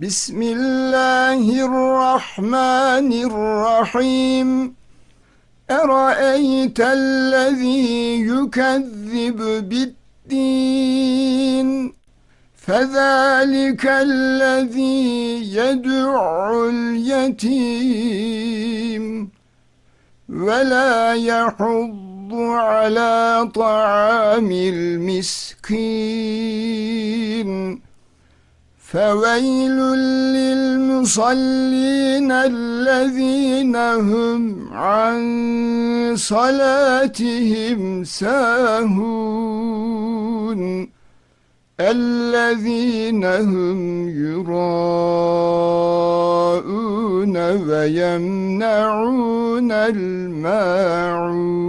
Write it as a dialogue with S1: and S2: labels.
S1: بسم الله الرحمن الرحيم. أرأيت الذي يكذب بالدين؟ فذلك الذي يدعو اليتيم. ولا يحض على طعام المسكين. فويل للمصلين الذين هم عن صلاتهم ساهون الذين هم يراءون ويمنعون الماعون.